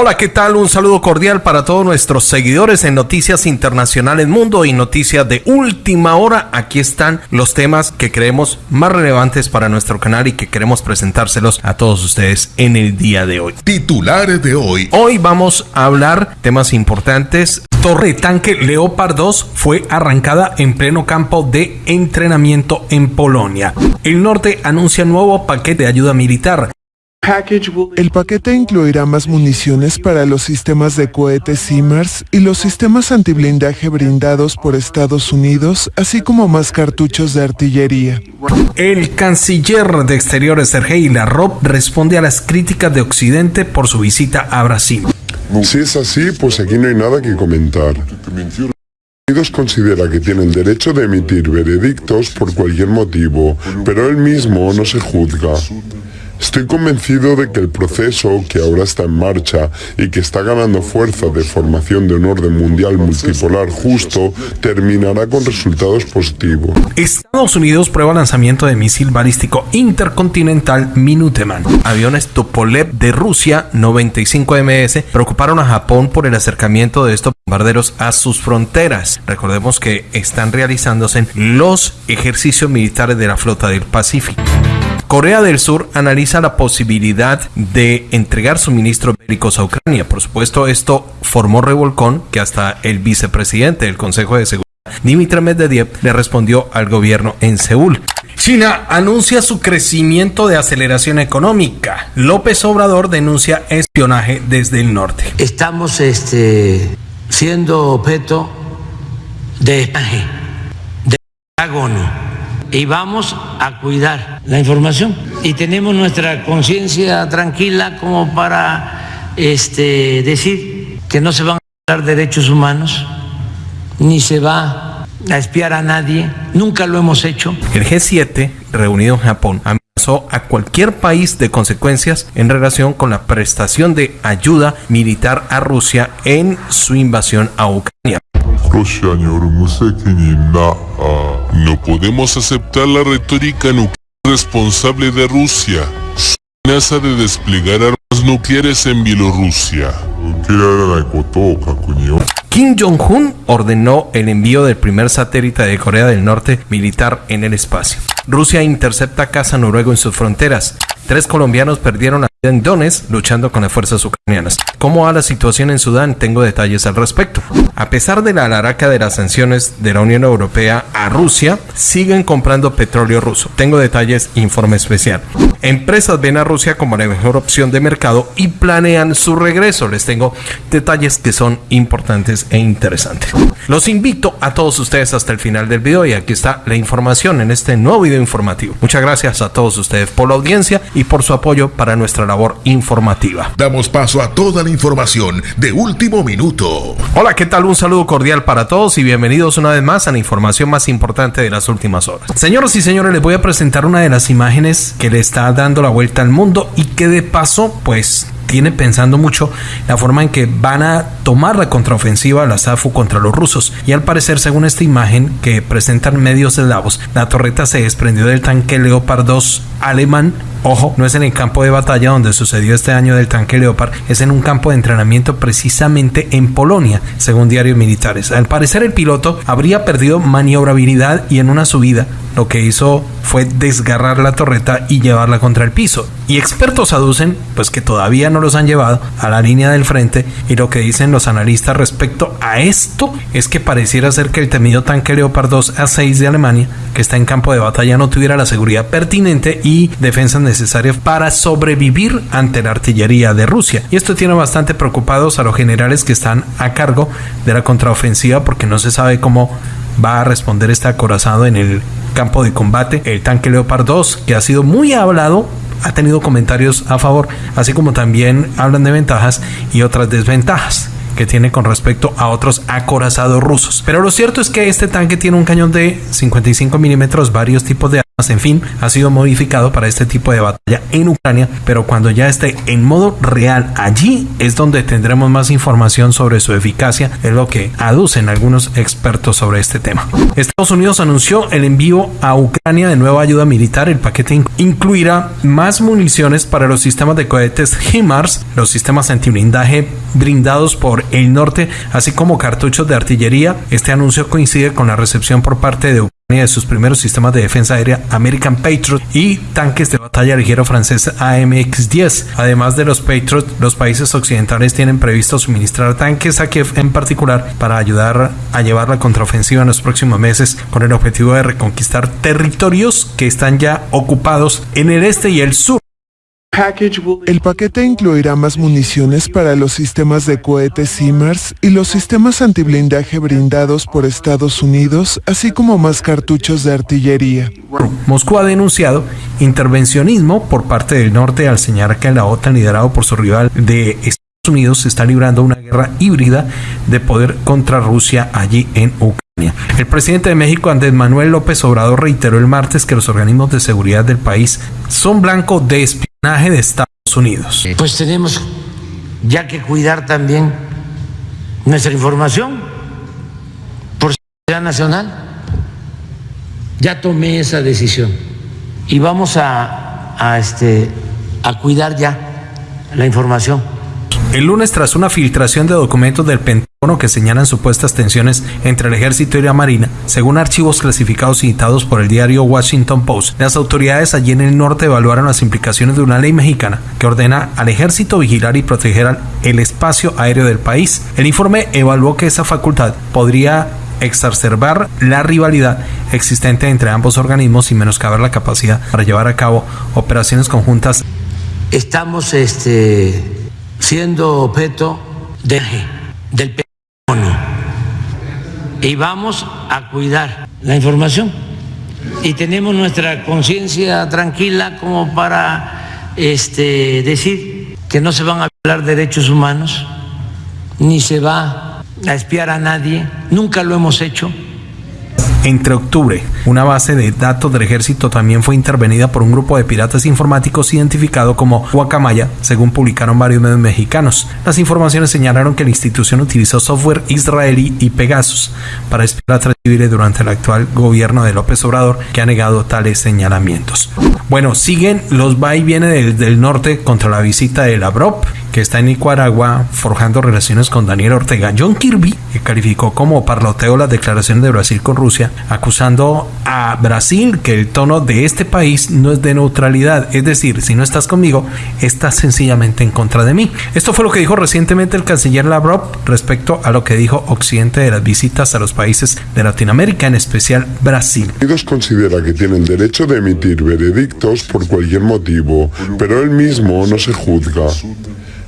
Hola, ¿qué tal? Un saludo cordial para todos nuestros seguidores en Noticias Internacionales Mundo y Noticias de Última Hora. Aquí están los temas que creemos más relevantes para nuestro canal y que queremos presentárselos a todos ustedes en el día de hoy. Titulares de hoy. Hoy vamos a hablar temas importantes. Torre tanque Leopard 2 fue arrancada en pleno campo de entrenamiento en Polonia. El norte anuncia nuevo paquete de ayuda militar. El paquete incluirá más municiones para los sistemas de cohetes SIMARS y los sistemas antiblindaje brindados por Estados Unidos, así como más cartuchos de artillería. El canciller de Exteriores Sergei Lavrov responde a las críticas de Occidente por su visita a Brasil. Si es así, pues aquí no hay nada que comentar. Unidos considera que tiene el derecho de emitir veredictos por cualquier motivo, pero él mismo no se juzga. Estoy convencido de que el proceso que ahora está en marcha y que está ganando fuerza de formación de un orden mundial multipolar justo terminará con resultados positivos. Estados Unidos prueba lanzamiento de misil balístico intercontinental Minuteman. Aviones Tupolev de Rusia 95MS preocuparon a Japón por el acercamiento de estos bombarderos a sus fronteras. Recordemos que están realizándose los ejercicios militares de la flota del Pacífico. Corea del Sur analiza la posibilidad de entregar suministros bélicos a Ucrania. Por supuesto, esto formó revolcón que hasta el vicepresidente del Consejo de Seguridad, Dmitry Medvedev, le respondió al gobierno en Seúl. China anuncia su crecimiento de aceleración económica. López Obrador denuncia espionaje desde el norte. Estamos este, siendo objeto de espionaje, de Pentágono y vamos a cuidar la información. Y tenemos nuestra conciencia tranquila como para este, decir que no se van a dar derechos humanos, ni se va a espiar a nadie, nunca lo hemos hecho. El G7, reunido en Japón, amenazó a cualquier país de consecuencias en relación con la prestación de ayuda militar a Rusia en su invasión a Ucrania. No podemos aceptar la retórica nuclear responsable de Rusia. Su amenaza de desplegar armas nucleares en Bielorrusia. Kim Jong-un ordenó el envío del primer satélite de Corea del Norte militar en el espacio. Rusia intercepta casa noruego en sus fronteras. Tres colombianos perdieron la vida en Donetsk luchando con las fuerzas ucranianas. ¿Cómo va la situación en Sudán? Tengo detalles al respecto. A pesar de la alaraca de las sanciones de la Unión Europea a Rusia, siguen comprando petróleo ruso. Tengo detalles, informe especial. Empresas ven a Rusia como la mejor opción de mercado y planean su regreso. Les tengo detalles que son importantes e interesantes. Los invito a todos ustedes hasta el final del video y aquí está la información en este nuevo video informativo. Muchas gracias a todos ustedes por la audiencia y por su apoyo para nuestra labor informativa. Damos paso a toda la información de último minuto. Hola, ¿qué tal? Un saludo cordial para todos y bienvenidos una vez más a la información más importante de las últimas horas. Señoras y señores, les voy a presentar una de las imágenes que le está dando la vuelta al mundo y que de paso, pues tiene pensando mucho la forma en que van a tomar la contraofensiva la SAFU contra los rusos. Y al parecer, según esta imagen que presentan medios eslavos, la torreta se desprendió del tanque Leopard 2 alemán Ojo, no es en el campo de batalla donde sucedió este año del tanque Leopard, es en un campo de entrenamiento precisamente en Polonia, según diarios militares. Al parecer el piloto habría perdido maniobrabilidad y en una subida lo que hizo fue desgarrar la torreta y llevarla contra el piso. Y expertos aducen pues que todavía no los han llevado a la línea del frente y lo que dicen los analistas respecto a esto es que pareciera ser que el temido tanque Leopard 2 A6 de Alemania, que está en campo de batalla, no tuviera la seguridad pertinente y defensas necesarias para sobrevivir ante la artillería de Rusia. Y esto tiene bastante preocupados a los generales que están a cargo de la contraofensiva porque no se sabe cómo va a responder este acorazado en el campo de combate. El tanque Leopard 2, que ha sido muy hablado, ha tenido comentarios a favor, así como también hablan de ventajas y otras desventajas que tiene con respecto a otros acorazados rusos. Pero lo cierto es que este tanque tiene un cañón de 55 milímetros, varios tipos de en fin, ha sido modificado para este tipo de batalla en Ucrania, pero cuando ya esté en modo real allí es donde tendremos más información sobre su eficacia, es lo que aducen algunos expertos sobre este tema. Estados Unidos anunció el envío a Ucrania de nueva ayuda militar, el paquete incluirá más municiones para los sistemas de cohetes HIMARS, los sistemas antiblindaje brindados por el norte, así como cartuchos de artillería. Este anuncio coincide con la recepción por parte de Ucrania de sus primeros sistemas de defensa aérea American Patriot y tanques de batalla ligero francés AMX-10. Además de los Patriot, los países occidentales tienen previsto suministrar tanques a Kiev en particular para ayudar a llevar la contraofensiva en los próximos meses con el objetivo de reconquistar territorios que están ya ocupados en el este y el sur el paquete incluirá más municiones para los sistemas de cohetes SIMARS y los sistemas antiblindaje brindados por Estados Unidos, así como más cartuchos de artillería. Moscú ha denunciado intervencionismo por parte del norte al señalar que la OTAN, liderado por su rival de Estados Unidos, está librando una guerra híbrida de poder contra Rusia allí en Ucrania. El presidente de México, Andrés Manuel López Obrador, reiteró el martes que los organismos de seguridad del país son blanco de espionaje de Estados Unidos. Pues tenemos ya que cuidar también nuestra información por seguridad nacional. Ya tomé esa decisión y vamos a, a, este, a cuidar ya la información el lunes, tras una filtración de documentos del Pentágono que señalan supuestas tensiones entre el ejército y la marina, según archivos clasificados citados por el diario Washington Post, las autoridades allí en el norte evaluaron las implicaciones de una ley mexicana que ordena al ejército vigilar y proteger el espacio aéreo del país. El informe evaluó que esa facultad podría exacerbar la rivalidad existente entre ambos organismos y menoscabar la capacidad para llevar a cabo operaciones conjuntas. Estamos este siendo objeto de, del y vamos a cuidar la información y tenemos nuestra conciencia tranquila como para este, decir que no se van a violar derechos humanos ni se va a espiar a nadie, nunca lo hemos hecho. Entre octubre, una base de datos del ejército también fue intervenida por un grupo de piratas informáticos identificado como Guacamaya, según publicaron varios medios mexicanos. Las informaciones señalaron que la institución utilizó software israelí y Pegasus para espiar a civiles durante el actual gobierno de López Obrador, que ha negado tales señalamientos. Bueno, siguen los va y viene del, del norte contra la visita de Lavrov que está en Nicaragua forjando relaciones con Daniel Ortega. John Kirby, que calificó como parloteo las declaraciones de Brasil con Rusia, acusando a Brasil que el tono de este país no es de neutralidad, es decir, si no estás conmigo, estás sencillamente en contra de mí. Esto fue lo que dijo recientemente el canciller Lavrov respecto a lo que dijo Occidente de las visitas a los países de Latinoamérica, en especial Brasil. Unidos considera que tiene el derecho de emitir veredictos por cualquier motivo, pero él mismo no se juzga.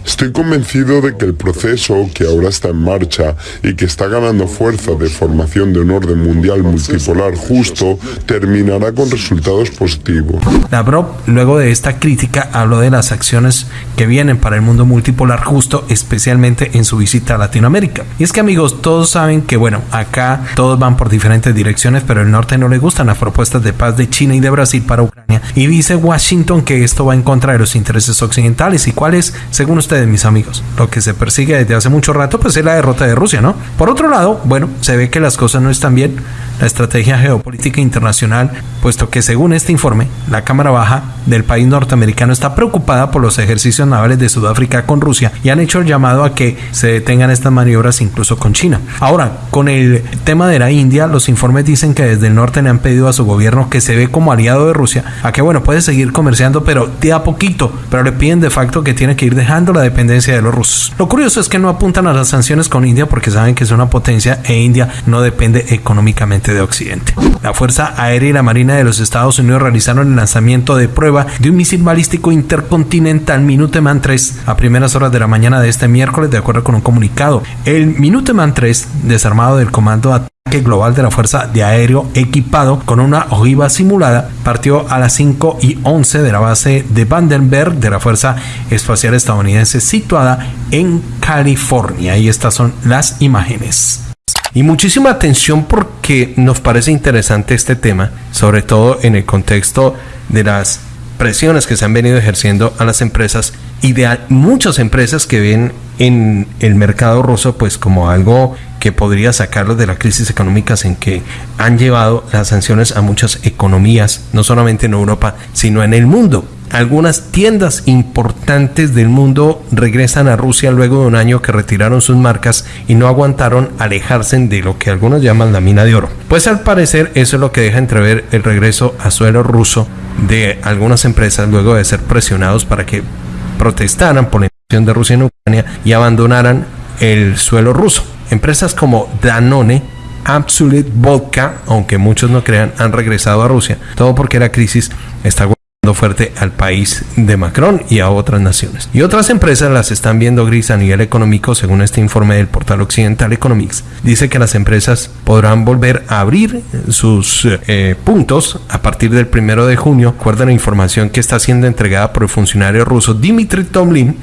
Estoy convencido de que el proceso que ahora está en marcha y que está ganando fuerza de formación de un orden mundial multipolar justo terminará con resultados positivos. Lavrov, luego de esta crítica, habló de las acciones que vienen para el mundo multipolar justo, especialmente en su visita a Latinoamérica. Y es que amigos, todos saben que bueno, acá todos van por diferentes direcciones, pero el norte no le gustan las propuestas de paz de China y de Brasil para Ucrania. Y dice Washington que esto va en contra de los intereses occidentales. ¿Y cuáles, según usted, de mis amigos. Lo que se persigue desde hace mucho rato, pues es la derrota de Rusia, ¿no? Por otro lado, bueno, se ve que las cosas no están bien. La estrategia geopolítica internacional, puesto que según este informe, la Cámara Baja del país norteamericano está preocupada por los ejercicios navales de Sudáfrica con Rusia y han hecho el llamado a que se detengan estas maniobras incluso con China. Ahora, con el tema de la India, los informes dicen que desde el norte le han pedido a su gobierno que se ve como aliado de Rusia, a que bueno, puede seguir comerciando, pero de a poquito, pero le piden de facto que tiene que ir dejando la dependencia de los rusos. Lo curioso es que no apuntan a las sanciones con India porque saben que es una potencia e India no depende económicamente de Occidente. La Fuerza Aérea y la Marina de los Estados Unidos realizaron el lanzamiento de prueba de un misil balístico intercontinental Minuteman 3 a primeras horas de la mañana de este miércoles, de acuerdo con un comunicado. El Minuteman 3, desarmado del Comando global de la Fuerza de Aéreo equipado con una ojiva simulada partió a las 5 y 11 de la base de Vandenberg de la Fuerza Espacial Estadounidense situada en California. Y estas son las imágenes. Y muchísima atención porque nos parece interesante este tema, sobre todo en el contexto de las presiones que se han venido ejerciendo a las empresas y de muchas empresas que ven en el mercado ruso pues como algo que podría sacarlos de la crisis económicas en que han llevado las sanciones a muchas economías, no solamente en Europa, sino en el mundo. Algunas tiendas importantes del mundo regresan a Rusia luego de un año que retiraron sus marcas y no aguantaron alejarse de lo que algunos llaman la mina de oro. Pues al parecer eso es lo que deja entrever el regreso a suelo ruso de algunas empresas luego de ser presionados para que protestaran por la invasión de Rusia en Ucrania y abandonaran el suelo ruso. Empresas como Danone, Absolute Vodka, aunque muchos no crean, han regresado a Rusia, todo porque la crisis está fuerte al país de Macron y a otras naciones. Y otras empresas las están viendo gris a nivel económico, según este informe del portal Occidental Economics. Dice que las empresas podrán volver a abrir sus eh, puntos a partir del primero de junio. Recuerda la información que está siendo entregada por el funcionario ruso Dimitri Tomlin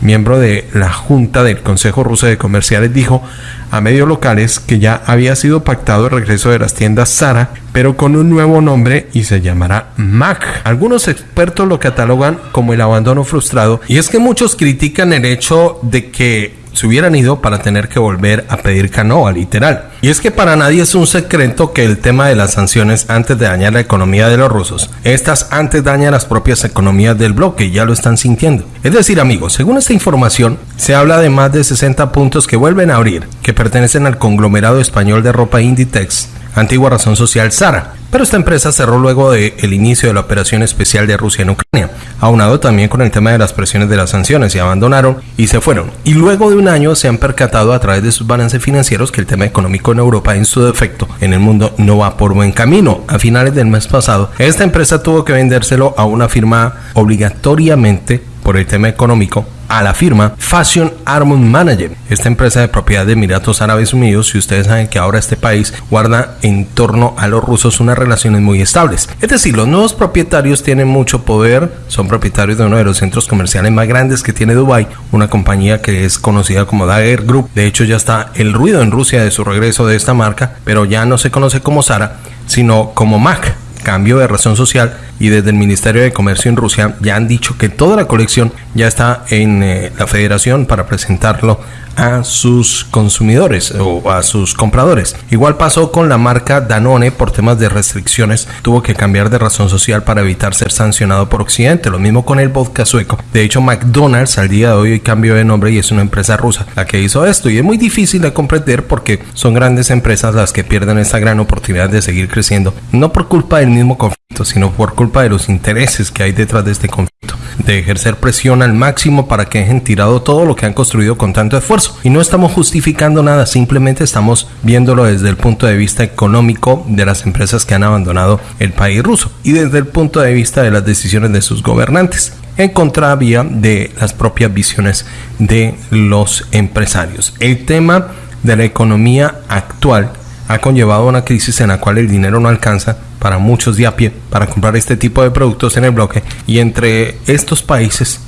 miembro de la Junta del Consejo Ruso de Comerciales, dijo a medios locales que ya había sido pactado el regreso de las tiendas Zara, pero con un nuevo nombre y se llamará Mac. Algunos expertos lo catalogan como el abandono frustrado y es que muchos critican el hecho de que se hubieran ido para tener que volver a pedir canoa, literal. Y es que para nadie es un secreto que el tema de las sanciones antes de dañar la economía de los rusos, estas antes dañan las propias economías del bloque, ya lo están sintiendo. Es decir, amigos, según esta información, se habla de más de 60 puntos que vuelven a abrir, que pertenecen al conglomerado español de ropa Inditex, antigua razón social Sara. Pero esta empresa cerró luego del el inicio de la operación especial de Rusia en Ucrania, aunado también con el tema de las presiones de las sanciones, y abandonaron y se fueron. Y luego de un año se han percatado a través de sus balances financieros que el tema económico en Europa, en su defecto, en el mundo no va por buen camino. A finales del mes pasado, esta empresa tuvo que vendérselo a una firma obligatoriamente por el tema económico a la firma Fashion Armon Manager, esta empresa de propiedad de Emiratos Árabes Unidos, y ustedes saben que ahora este país guarda en torno a los rusos unas relaciones muy estables. Es decir, los nuevos propietarios tienen mucho poder, son propietarios de uno de los centros comerciales más grandes que tiene Dubai, una compañía que es conocida como Dagger Group. De hecho, ya está el ruido en Rusia de su regreso de esta marca, pero ya no se conoce como Sara, sino como Mac cambio de razón social y desde el Ministerio de Comercio en Rusia ya han dicho que toda la colección ya está en eh, la federación para presentarlo a sus consumidores o a sus compradores. Igual pasó con la marca Danone por temas de restricciones, tuvo que cambiar de razón social para evitar ser sancionado por Occidente. Lo mismo con el vodka sueco. De hecho, McDonald's al día de hoy cambió de nombre y es una empresa rusa la que hizo esto y es muy difícil de comprender porque son grandes empresas las que pierden esta gran oportunidad de seguir creciendo, no por culpa del mismo conflicto, sino por culpa de los intereses que hay detrás de este conflicto, de ejercer presión al máximo para que dejen tirado todo lo que han construido con tanto esfuerzo. Y no estamos justificando nada, simplemente estamos viéndolo desde el punto de vista económico de las empresas que han abandonado el país ruso y desde el punto de vista de las decisiones de sus gobernantes en contravía de las propias visiones de los empresarios. El tema de la economía actual ha conllevado una crisis en la cual el dinero no alcanza para muchos de a pie para comprar este tipo de productos en el bloque y entre estos países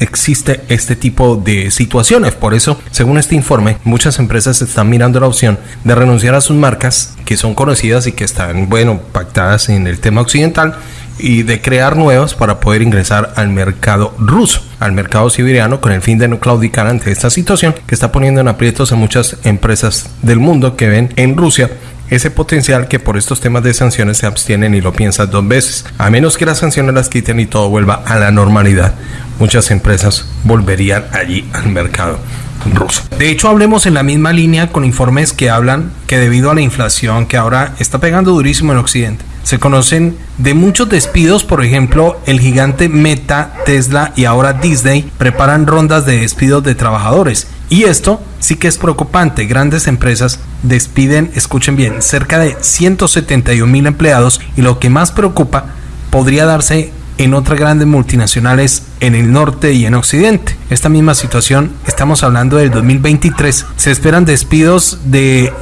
existe este tipo de situaciones. Por eso, según este informe, muchas empresas están mirando la opción de renunciar a sus marcas que son conocidas y que están, bueno, pactadas en el tema occidental y de crear nuevas para poder ingresar al mercado ruso, al mercado siberiano, con el fin de no claudicar ante esta situación que está poniendo en aprietos a muchas empresas del mundo que ven en Rusia ese potencial que por estos temas de sanciones se abstienen y lo piensan dos veces. A menos que las sanciones las quiten y todo vuelva a la normalidad, muchas empresas volverían allí al mercado. Ruso. De hecho, hablemos en la misma línea con informes que hablan que debido a la inflación que ahora está pegando durísimo en Occidente, se conocen de muchos despidos, por ejemplo, el gigante Meta, Tesla y ahora Disney preparan rondas de despidos de trabajadores. Y esto sí que es preocupante. Grandes empresas despiden, escuchen bien, cerca de 171 mil empleados y lo que más preocupa podría darse en otras grandes multinacionales en el norte y en occidente. Esta misma situación, estamos hablando del 2023, se esperan despidos de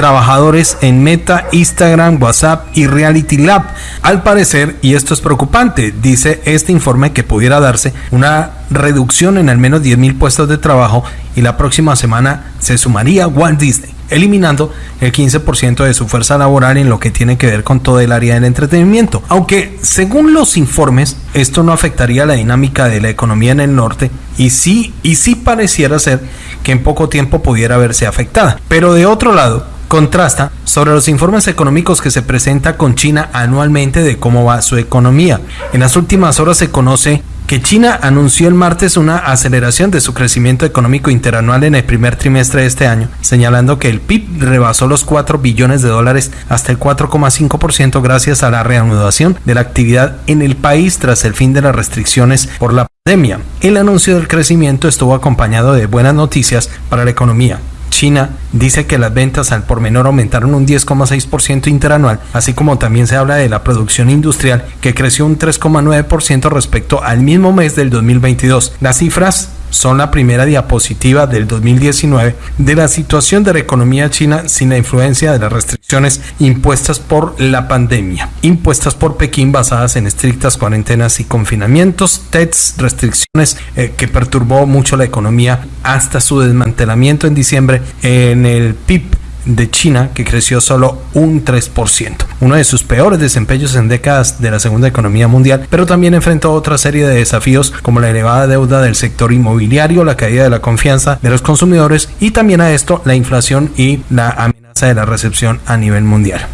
trabajadores en Meta, Instagram, WhatsApp y Reality Lab. Al parecer, y esto es preocupante, dice este informe que pudiera darse una reducción en al menos 10.000 puestos de trabajo y la próxima semana se sumaría Walt Disney. eliminando el 15% de su fuerza laboral en lo que tiene que ver con todo el área del entretenimiento. Aunque según los informes, esto no afectaría la dinámica de la economía en el norte y sí, y sí pareciera ser que en poco tiempo pudiera verse afectada. Pero de otro lado, contrasta sobre los informes económicos que se presenta con China anualmente de cómo va su economía. En las últimas horas se conoce que China anunció el martes una aceleración de su crecimiento económico interanual en el primer trimestre de este año, señalando que el PIB rebasó los 4 billones de dólares hasta el 4,5% gracias a la reanudación de la actividad en el país tras el fin de las restricciones por la pandemia. El anuncio del crecimiento estuvo acompañado de buenas noticias para la economía. China dice que las ventas al por menor aumentaron un 10,6% interanual, así como también se habla de la producción industrial que creció un 3,9% respecto al mismo mes del 2022. Las cifras son la primera diapositiva del 2019 de la situación de la economía china sin la influencia de las restricciones impuestas por la pandemia, impuestas por Pekín basadas en estrictas cuarentenas y confinamientos, TEDs, restricciones eh, que perturbó mucho la economía hasta su desmantelamiento en diciembre en el PIB de China, que creció solo un 3%, uno de sus peores desempeños en décadas de la segunda economía mundial, pero también enfrentó otra serie de desafíos como la elevada deuda del sector inmobiliario, la caída de la confianza de los consumidores y también a esto la inflación y la amenaza de la recepción a nivel mundial.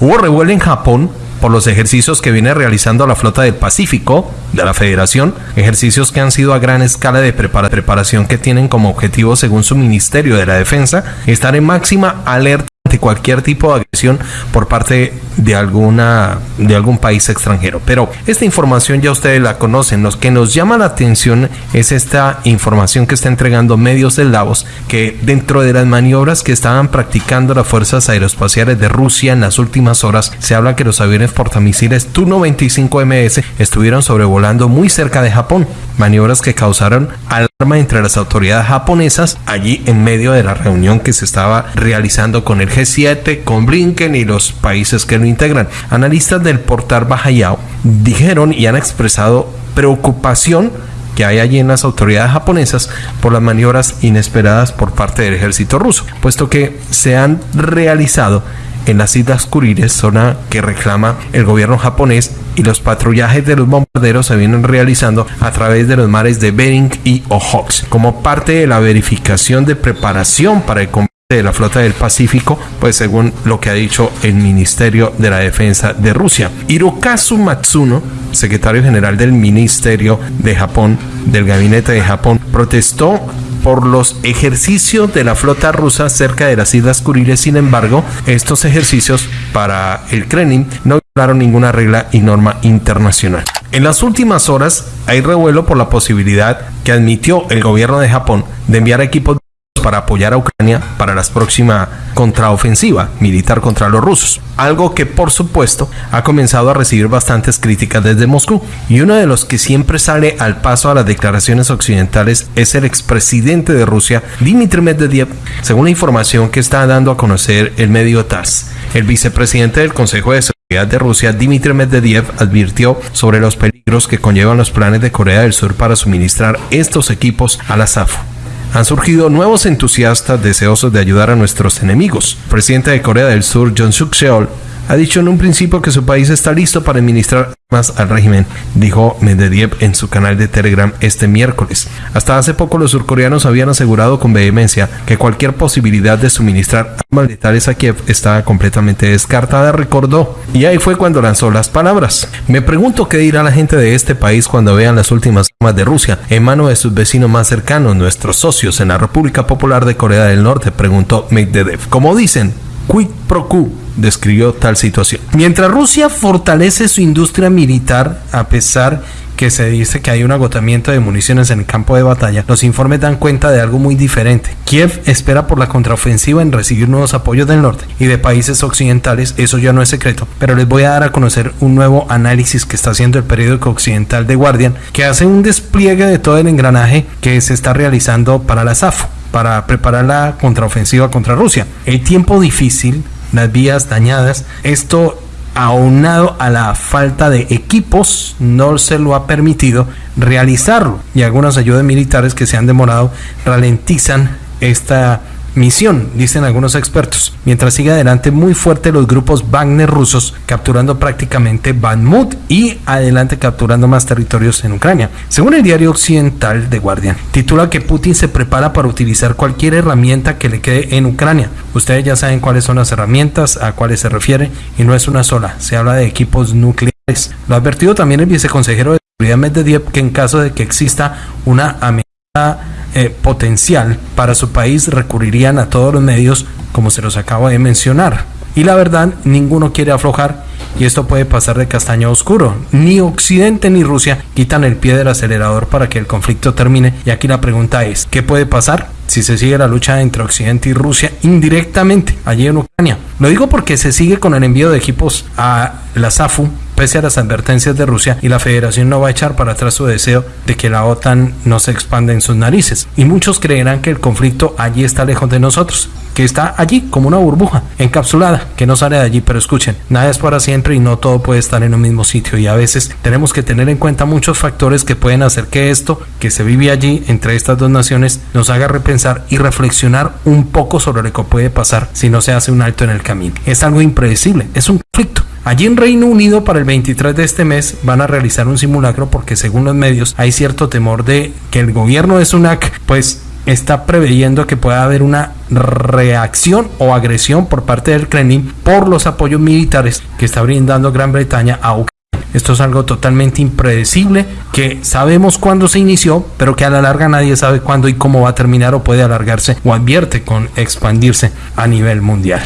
Hubo revuelo en Japón por los ejercicios que viene realizando la flota del Pacífico de la Federación, ejercicios que han sido a gran escala de preparación que tienen como objetivo, según su Ministerio de la Defensa, estar en máxima alerta cualquier tipo de agresión por parte de alguna de algún país extranjero. Pero esta información ya ustedes la conocen. Lo que nos llama la atención es esta información que está entregando medios del Davos que dentro de las maniobras que estaban practicando las fuerzas aeroespaciales de Rusia en las últimas horas se habla que los aviones portamisiles Tu-95MS estuvieron sobrevolando muy cerca de Japón. Maniobras que causaron alarma entre las autoridades japonesas allí en medio de la reunión que se estaba realizando con el G7, con Blinken y los países que lo integran. Analistas del portal Bajayao dijeron y han expresado preocupación que hay allí en las autoridades japonesas por las maniobras inesperadas por parte del ejército ruso, puesto que se han realizado en las Islas Kuriles, zona que reclama el gobierno japonés, y los patrullajes de los bombarderos se vienen realizando a través de los mares de Bering y Okhotsk, como parte de la verificación de preparación para el combate de la flota del Pacífico, pues según lo que ha dicho el Ministerio de la Defensa de Rusia. Hirokazu Matsuno, secretario general del Ministerio de Japón, del Gabinete de Japón, protestó por los ejercicios de la flota rusa cerca de las Islas Kuriles. Sin embargo, estos ejercicios para el Kremlin no violaron ninguna regla y norma internacional. En las últimas horas hay revuelo por la posibilidad que admitió el gobierno de Japón de enviar equipos para apoyar a Ucrania para la próxima contraofensiva militar contra los rusos. Algo que por supuesto ha comenzado a recibir bastantes críticas desde Moscú. Y uno de los que siempre sale al paso a las declaraciones occidentales es el expresidente de Rusia, Dmitry Medvedev, según la información que está dando a conocer el medio TASS. El vicepresidente del Consejo de Seguridad de Rusia, Dmitry Medvedev, advirtió sobre los peligros que conllevan los planes de Corea del Sur para suministrar estos equipos a la SAFO han surgido nuevos entusiastas deseosos de ayudar a nuestros enemigos. El presidente de Corea del Sur, John Suk Yeol, ha dicho en un principio que su país está listo para administrar más al régimen, dijo Medvedev en su canal de Telegram este miércoles. Hasta hace poco los surcoreanos habían asegurado con vehemencia que cualquier posibilidad de suministrar armas letales a Kiev estaba completamente descartada, recordó. Y ahí fue cuando lanzó las palabras. Me pregunto qué dirá la gente de este país cuando vean las últimas de Rusia en manos de sus vecinos más cercanos, nuestros socios en la República Popular de Corea del Norte, preguntó Medvedev. Como dicen, quid pro quo describió tal situación. Mientras Rusia fortalece su industria militar, a pesar que se dice que hay un agotamiento de municiones en el campo de batalla, los informes dan cuenta de algo muy diferente. Kiev espera por la contraofensiva en recibir nuevos apoyos del norte y de países occidentales, eso ya no es secreto, pero les voy a dar a conocer un nuevo análisis que está haciendo el periódico occidental The Guardian, que hace un despliegue de todo el engranaje que se está realizando para la SAFO para preparar la contraofensiva contra Rusia. El tiempo difícil, las vías dañadas, esto aunado a la falta de equipos no se lo ha permitido realizarlo. Y algunas ayudas militares que se han demorado ralentizan esta misión, dicen algunos expertos, mientras sigue adelante muy fuerte los grupos Wagner rusos, capturando prácticamente Bakhmut y adelante capturando más territorios en Ucrania. Según el diario occidental The Guardian, titula que Putin se prepara para utilizar cualquier herramienta que le quede en Ucrania. Ustedes ya saben cuáles son las herramientas, a cuáles se refiere, y no es una sola, se habla de equipos nucleares. Lo ha advertido también el viceconsejero de seguridad Medvedev que en caso de que exista una amenaza eh, potencial para su país recurrirían a todos los medios como se los acabo de mencionar. Y la verdad, ninguno quiere aflojar y esto puede pasar de castaño a oscuro. Ni Occidente ni Rusia quitan el pie del acelerador para que el conflicto termine. Y aquí la pregunta es, ¿qué puede pasar si se sigue la lucha entre Occidente y Rusia indirectamente allí en Ucrania? Lo digo porque se sigue con el envío de equipos a la SAFU pese a las advertencias de Rusia y la federación no va a echar para atrás su deseo de que la OTAN no se expanda en sus narices. Y muchos creerán que el conflicto allí está lejos de nosotros, que está allí como una burbuja, encapsulada, que no sale de allí, pero escuchen, nada es para siempre y no todo puede estar en un mismo sitio y a veces tenemos que tener en cuenta muchos factores que pueden hacer que esto que se vive allí entre estas dos naciones nos haga repensar y reflexionar un poco sobre lo que puede pasar si no se hace un alto en el camino. Es algo impredecible, es un conflicto Allí en Reino Unido para el 23 de este mes van a realizar un simulacro porque según los medios hay cierto temor de que el gobierno de Sunak pues está preveyendo que pueda haber una reacción o agresión por parte del Kremlin por los apoyos militares que está brindando Gran Bretaña a Ucrania. Esto es algo totalmente impredecible que sabemos cuándo se inició, pero que a la larga nadie sabe cuándo y cómo va a terminar o puede alargarse o advierte con expandirse a nivel mundial.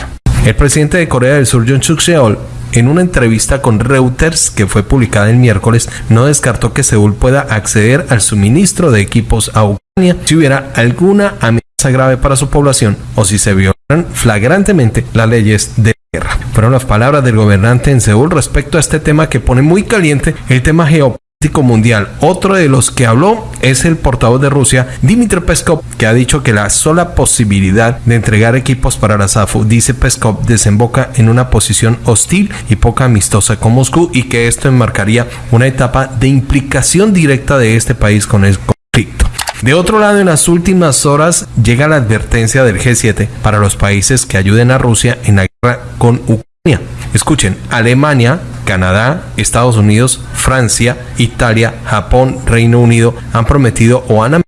El presidente de Corea del Sur, John Suk Yeol, en una entrevista con Reuters que fue publicada el miércoles, no descartó que Seúl pueda acceder al suministro de equipos a Ucrania si hubiera alguna amenaza grave para su población o si se violan flagrantemente las leyes de guerra. Fueron las palabras del gobernante en Seúl respecto a este tema que pone muy caliente el tema geopolítico mundial. Otro de los que habló es el portavoz de Rusia, Dmitry Peskov, que ha dicho que la sola posibilidad de entregar equipos para la SAFU, dice Peskov, desemboca en una posición hostil y poco amistosa con Moscú y que esto enmarcaría una etapa de implicación directa de este país con el conflicto. De otro lado, en las últimas horas llega la advertencia del G7 para los países que ayuden a Rusia en la guerra con Ucrania. Escuchen, Alemania, Canadá, Estados Unidos, Francia, Italia, Japón, Reino Unido han prometido o han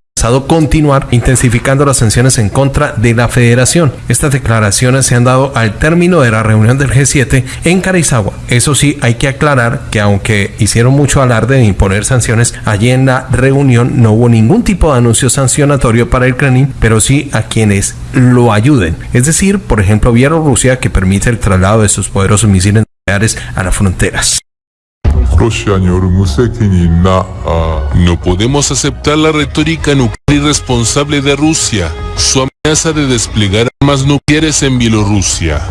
continuar intensificando las sanciones en contra de la federación. Estas declaraciones se han dado al término de la reunión del G7 en Carizawa. Eso sí, hay que aclarar que aunque hicieron mucho alarde de imponer sanciones, allí en la reunión no hubo ningún tipo de anuncio sancionatorio para el Kremlin, pero sí a quienes lo ayuden. Es decir, por ejemplo, Bielorrusia que permite el traslado de sus poderosos misiles a las fronteras. No podemos aceptar la retórica nuclear irresponsable de Rusia, su amenaza de desplegar armas nucleares en Bielorrusia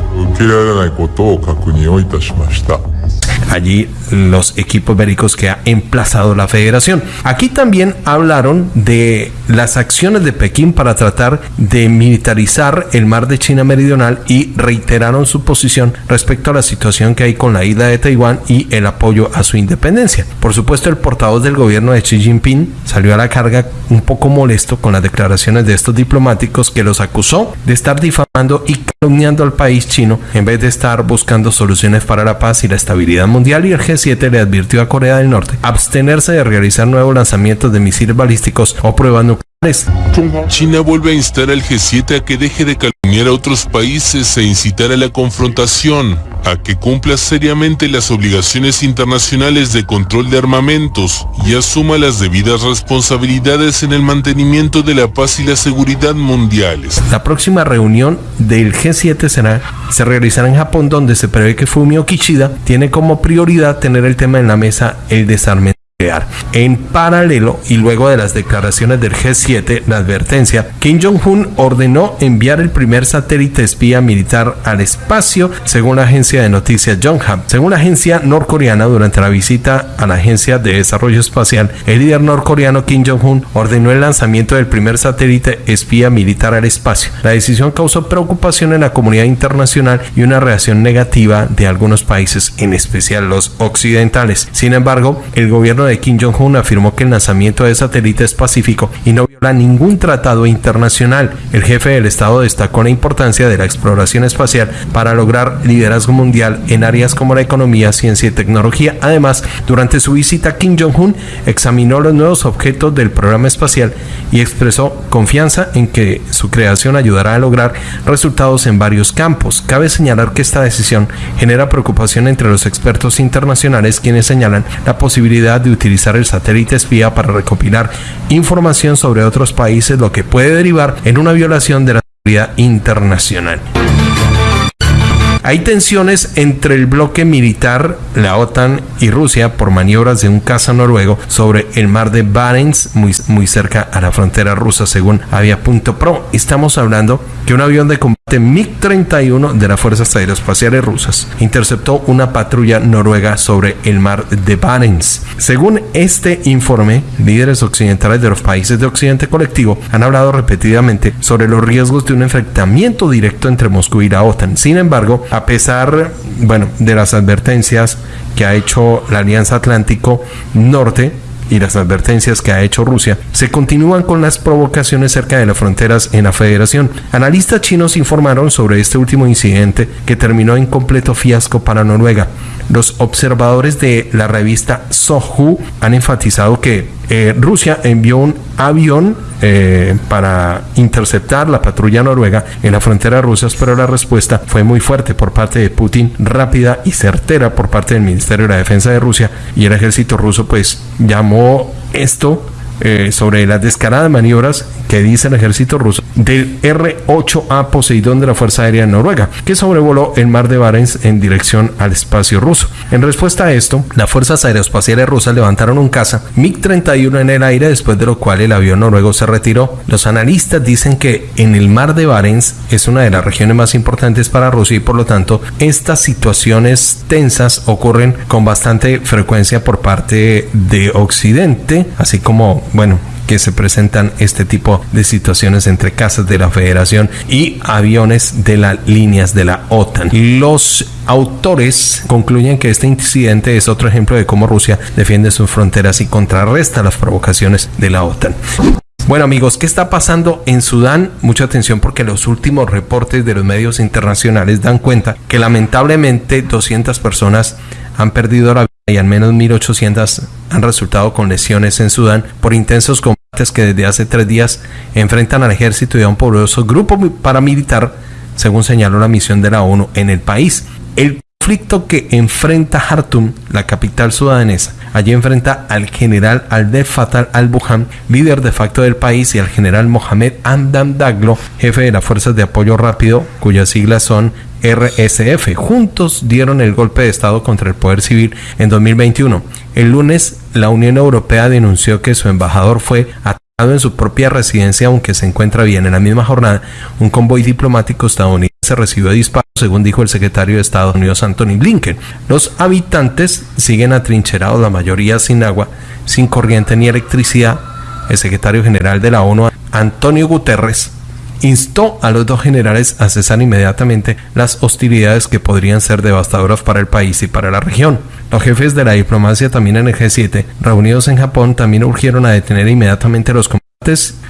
allí los equipos bélicos que ha emplazado la federación. Aquí también hablaron de las acciones de Pekín para tratar de militarizar el mar de China Meridional y reiteraron su posición respecto a la situación que hay con la isla de Taiwán y el apoyo a su independencia. Por supuesto, el portavoz del gobierno de Xi Jinping salió a la carga un poco molesto con las declaraciones de estos diplomáticos que los acusó de estar difamando y calumniando al país chino en vez de estar buscando soluciones para la paz y la estabilidad mundial Mundial y el G7 le advirtió a Corea del Norte abstenerse de realizar nuevos lanzamientos de misiles balísticos o pruebas nucleares. China vuelve a instar al G7 a que deje de calumniar a otros países e incitar a la confrontación, a que cumpla seriamente las obligaciones internacionales de control de armamentos y asuma las debidas responsabilidades en el mantenimiento de la paz y la seguridad mundiales. La próxima reunión del G7 será, se realizará en Japón donde se prevé que Fumio Kishida tiene como prioridad tener el tema en la mesa el desarme en paralelo y luego de las declaraciones del G7, la advertencia, Kim Jong-un ordenó enviar el primer satélite espía militar al espacio, según la agencia de noticias Yonhap. Según la agencia norcoreana, durante la visita a la Agencia de Desarrollo Espacial, el líder norcoreano Kim Jong-un ordenó el lanzamiento del primer satélite espía militar al espacio. La decisión causó preocupación en la comunidad internacional y una reacción negativa de algunos países, en especial los occidentales. Sin embargo, el gobierno de Kim Jong-un afirmó que el lanzamiento de satélite es pacífico y no viola ningún tratado internacional. El jefe del Estado destacó la importancia de la exploración espacial para lograr liderazgo mundial en áreas como la economía, ciencia y tecnología. Además, durante su visita, Kim Jong-un examinó los nuevos objetos del programa espacial y expresó confianza en que su creación ayudará a lograr resultados en varios campos. Cabe señalar que esta decisión genera preocupación entre los expertos internacionales quienes señalan la posibilidad de utilizar el satélite espía para recopilar información sobre otros países, lo que puede derivar en una violación de la seguridad internacional. Hay tensiones entre el bloque militar, la OTAN y Rusia por maniobras de un caza noruego sobre el mar de Barents, muy, muy cerca a la frontera rusa, según Avia.pro. Estamos hablando que un avión de combate MiG-31 de las Fuerzas Aeroespaciales Rusas interceptó una patrulla noruega sobre el mar de Barents. Según este informe, líderes occidentales de los países de Occidente colectivo han hablado repetidamente sobre los riesgos de un enfrentamiento directo entre Moscú y la OTAN. Sin embargo, a pesar, bueno, de las advertencias que ha hecho la Alianza Atlántico Norte, y las advertencias que ha hecho Rusia, se continúan con las provocaciones cerca de las fronteras en la federación. Analistas chinos informaron sobre este último incidente que terminó en completo fiasco para Noruega. Los observadores de la revista Sohu han enfatizado que eh, Rusia envió un avión eh, para interceptar la patrulla noruega en la frontera rusa, pero la respuesta fue muy fuerte por parte de Putin, rápida y certera por parte del Ministerio de la Defensa de Rusia y el ejército ruso pues llamó esto eh, sobre las descaradas maniobras que dice el ejército ruso del R-8A Poseidón de la Fuerza Aérea Noruega, que sobrevoló el mar de Barents en dirección al espacio ruso. En respuesta a esto, las fuerzas aeroespaciales rusas levantaron un caza MiG-31 en el aire, después de lo cual el avión noruego se retiró. Los analistas dicen que en el mar de Barents es una de las regiones más importantes para Rusia y por lo tanto estas situaciones tensas ocurren con bastante frecuencia por parte de Occidente, así como bueno, que se presentan este tipo de situaciones entre casas de la Federación y aviones de las líneas de la OTAN. Los autores concluyen que este incidente es otro ejemplo de cómo Rusia defiende sus fronteras y contrarresta las provocaciones de la OTAN. Bueno amigos, ¿qué está pasando en Sudán? Mucha atención porque los últimos reportes de los medios internacionales dan cuenta que lamentablemente 200 personas han perdido la vida y al menos 1.800 han resultado con lesiones en Sudán por intensos combates que desde hace tres días enfrentan al ejército y a un poderoso grupo paramilitar, según señaló la misión de la ONU en el país. El conflicto que enfrenta Khartoum, la capital sudanesa, allí enfrenta al general Aldel Fatal al-Buhan, líder de facto del país, y al general Mohamed Amdam Daglo, jefe de las fuerzas de apoyo rápido, cuyas siglas son RSF. Juntos dieron el golpe de Estado contra el poder civil en 2021. El lunes, la Unión Europea denunció que su embajador fue atacado en su propia residencia, aunque se encuentra bien. En la misma jornada, un convoy diplomático estadounidense recibió disparos, según dijo el secretario de Estados Unidos Anthony Blinken. Los habitantes siguen atrincherados, la mayoría sin agua, sin corriente ni electricidad. El secretario general de la ONU, Antonio Guterres, instó a los dos generales a cesar inmediatamente las hostilidades que podrían ser devastadoras para el país y para la región. Los jefes de la diplomacia también en el G7, reunidos en Japón, también urgieron a detener inmediatamente los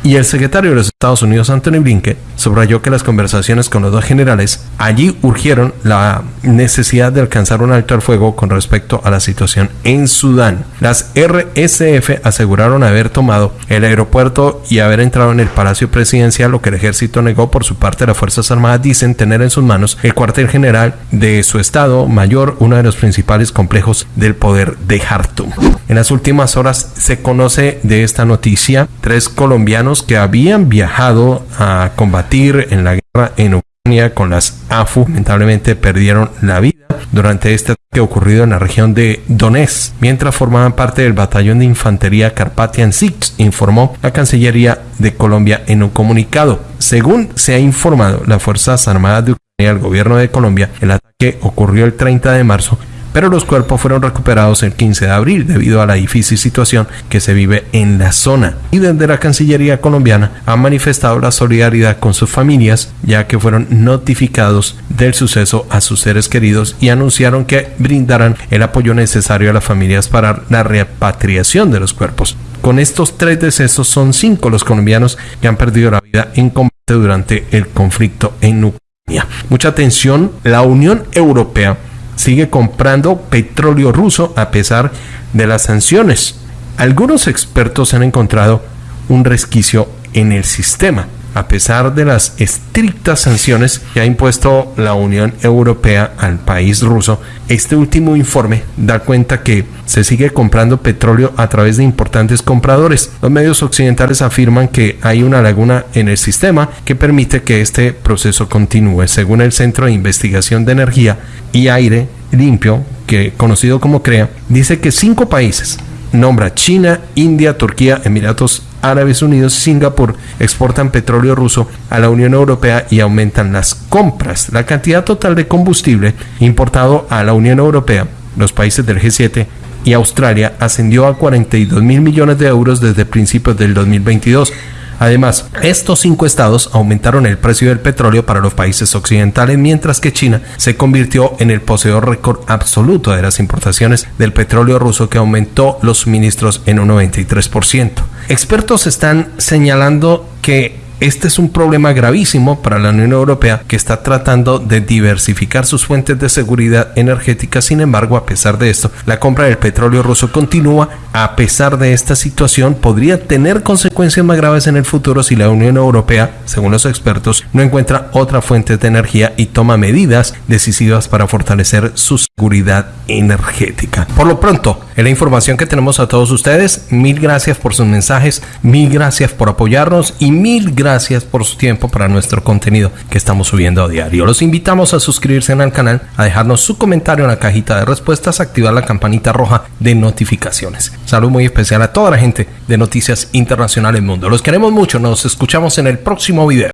y el secretario de los Estados Unidos, Anthony Blinken, subrayó que las conversaciones con los dos generales allí urgieron la necesidad de alcanzar un alto al fuego con respecto a la situación en Sudán. Las RSF aseguraron haber tomado el aeropuerto y haber entrado en el Palacio Presidencial, lo que el ejército negó por su parte. Las Fuerzas Armadas dicen tener en sus manos el cuartel general de su estado mayor, uno de los principales complejos del poder de Khartoum. En las últimas horas se conoce de esta noticia tres colombianos que habían viajado a combatir en la guerra en Ucrania con las AFU lamentablemente perdieron la vida durante este ataque ocurrido en la región de Donetsk, mientras formaban parte del batallón de infantería Carpathian Six, informó la Cancillería de Colombia en un comunicado. Según se ha informado las Fuerzas Armadas de Ucrania y el gobierno de Colombia, el ataque ocurrió el 30 de marzo pero los cuerpos fueron recuperados el 15 de abril debido a la difícil situación que se vive en la zona. Y desde la Cancillería colombiana han manifestado la solidaridad con sus familias, ya que fueron notificados del suceso a sus seres queridos y anunciaron que brindarán el apoyo necesario a las familias para la repatriación de los cuerpos. Con estos tres decesos son cinco los colombianos que han perdido la vida en combate durante el conflicto en Ucrania. Mucha atención, la Unión Europea sigue comprando petróleo ruso a pesar de las sanciones. Algunos expertos han encontrado un resquicio en el sistema a pesar de las estrictas sanciones que ha impuesto la Unión Europea al país ruso, este último informe da cuenta que se sigue comprando petróleo a través de importantes compradores. Los medios occidentales afirman que hay una laguna en el sistema que permite que este proceso continúe. Según el Centro de Investigación de Energía y Aire Limpio, que conocido como CREA, dice que cinco países nombra China, India, Turquía, Emiratos Árabes Unidos Singapur exportan petróleo ruso a la Unión Europea y aumentan las compras. La cantidad total de combustible importado a la Unión Europea, los países del G7 y Australia ascendió a 42 mil millones de euros desde principios del 2022 Además, estos cinco estados aumentaron el precio del petróleo para los países occidentales, mientras que China se convirtió en el poseedor récord absoluto de las importaciones del petróleo ruso que aumentó los suministros en un 93%. Expertos están señalando que este es un problema gravísimo para la Unión Europea que está tratando de diversificar sus fuentes de seguridad energética. Sin embargo, a pesar de esto, la compra del petróleo ruso continúa. A pesar de esta situación, podría tener consecuencias más graves en el futuro si la Unión Europea, según los expertos, no encuentra otra fuente de energía y toma medidas decisivas para fortalecer su seguridad energética. Por lo pronto, en la información que tenemos a todos ustedes, mil gracias por sus mensajes, mil gracias por apoyarnos y mil gracias gracias por su tiempo para nuestro contenido que estamos subiendo a diario. Los invitamos a suscribirse al canal, a dejarnos su comentario en la cajita de respuestas, activar la campanita roja de notificaciones. Salud muy especial a toda la gente de Noticias Internacionales Mundo. Los queremos mucho, nos escuchamos en el próximo video.